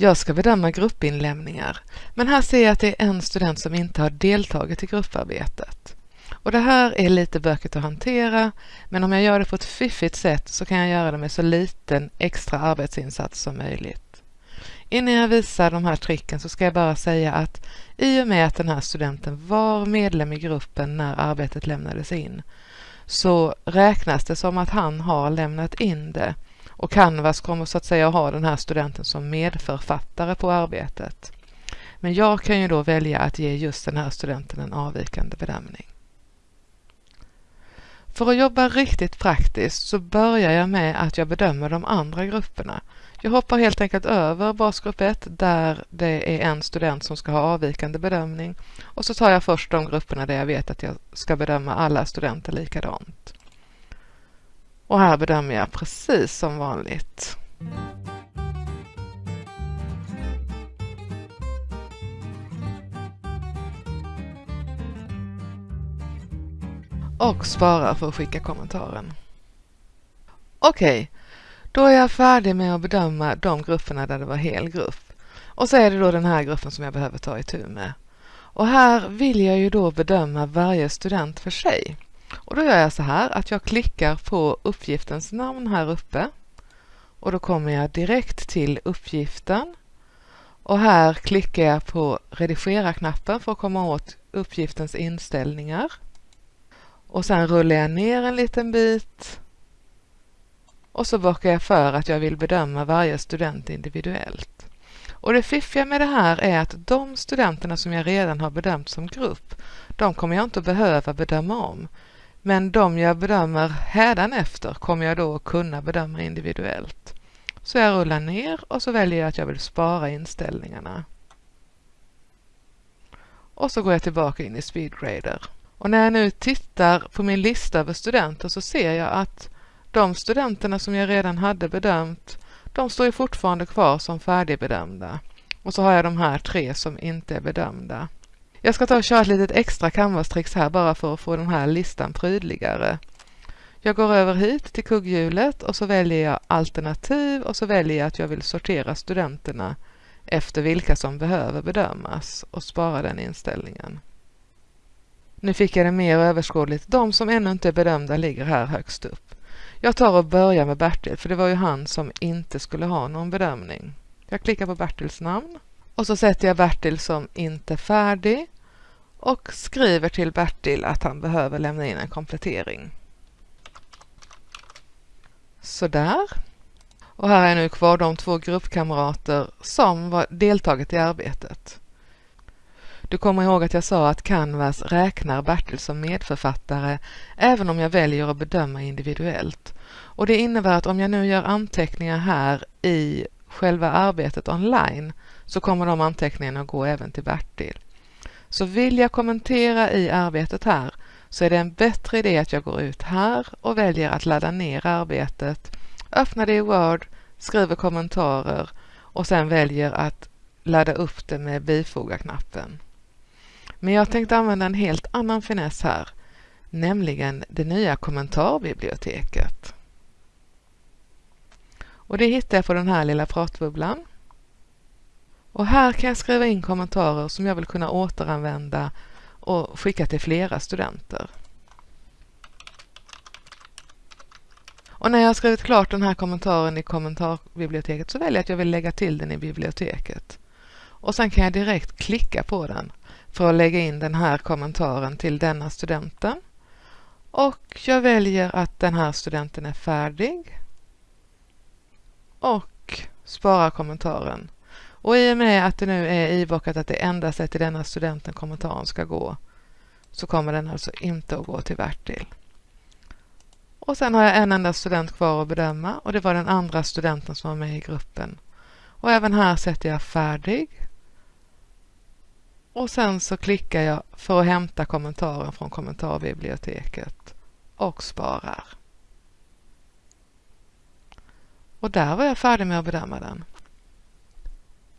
Jag ska bedöma gruppinlämningar, men här ser jag att det är en student som inte har deltagit i grupparbetet. Och det här är lite bökigt att hantera, men om jag gör det på ett fiffigt sätt så kan jag göra det med så liten extra arbetsinsats som möjligt. Innan jag visar de här tricken så ska jag bara säga att i och med att den här studenten var medlem i gruppen när arbetet lämnades in så räknas det som att han har lämnat in det och Canvas kommer så att säga ha den här studenten som medförfattare på arbetet. Men jag kan ju då välja att ge just den här studenten en avvikande bedömning. För att jobba riktigt praktiskt så börjar jag med att jag bedömer de andra grupperna. Jag hoppar helt enkelt över basgrupp 1 där det är en student som ska ha avvikande bedömning och så tar jag först de grupperna där jag vet att jag ska bedöma alla studenter likadant. Och här bedömer jag precis som vanligt. Och sparar för att skicka kommentaren. Okej, okay, då är jag färdig med att bedöma de grupperna där det var hel grupp. Och så är det då den här gruppen som jag behöver ta itu med. Och här vill jag ju då bedöma varje student för sig. Och då gör jag så här att jag klickar på uppgiftens namn här uppe. Och då kommer jag direkt till uppgiften. Och här klickar jag på redigera-knappen för att komma åt uppgiftens inställningar. Och sen rullar jag ner en liten bit och så bockar jag för att jag vill bedöma varje student individuellt. Och det fiffiga med det här är att de studenterna som jag redan har bedömt som grupp, de kommer jag inte behöva bedöma om. Men de jag bedömer hädanefter kommer jag då att kunna bedöma individuellt. Så jag rullar ner och så väljer jag att jag vill spara inställningarna. Och så går jag tillbaka in i SpeedGrader. Och när jag nu tittar på min lista över studenter så ser jag att de studenterna som jag redan hade bedömt, de står ju fortfarande kvar som färdigbedömda. Och så har jag de här tre som inte är bedömda. Jag ska ta och köra ett litet extra canvas-tricks här bara för att få den här listan prydligare. Jag går över hit till kugghjulet och så väljer jag alternativ och så väljer jag att jag vill sortera studenterna efter vilka som behöver bedömas och spara den inställningen. Nu fick jag det mer överskådligt. De som ännu inte är bedömda ligger här högst upp. Jag tar och börjar med Bertil, för det var ju han som inte skulle ha någon bedömning. Jag klickar på Bertils namn och så sätter jag Bertil som inte färdig och skriver till Bertil att han behöver lämna in en komplettering. Sådär. Och här är nu kvar de två gruppkamrater som var deltagit i arbetet. Du kommer ihåg att jag sa att Canvas räknar Bertil som medförfattare även om jag väljer att bedöma individuellt. Och det innebär att om jag nu gör anteckningar här i själva arbetet online så kommer de anteckningarna att gå även till Bertil. Så vill jag kommentera i arbetet här så är det en bättre idé att jag går ut här och väljer att ladda ner arbetet, öppnar det i Word, skriver kommentarer och sen väljer att ladda upp det med bifoga-knappen. Men jag tänkte använda en helt annan finess här, nämligen det nya kommentarbiblioteket. Och det hittar jag på den här lilla pratbubblan. Och här kan jag skriva in kommentarer som jag vill kunna återanvända och skicka till flera studenter. Och när jag har skrivit klart den här kommentaren i kommentarbiblioteket så väljer jag att jag vill lägga till den i biblioteket. Och sen kan jag direkt klicka på den för att lägga in den här kommentaren till denna studenten. Och jag väljer att den här studenten är färdig. Och sparar kommentaren. Och i och med att det nu är ibockat att det endast är till denna studenten kommentaren ska gå så kommer den alltså inte att gå till Bertil. Och sen har jag en enda student kvar att bedöma och det var den andra studenten som var med i gruppen. Och även här sätter jag färdig och sen så klickar jag för att hämta kommentaren från kommentarbiblioteket och sparar. Och där var jag färdig med att bedöma den.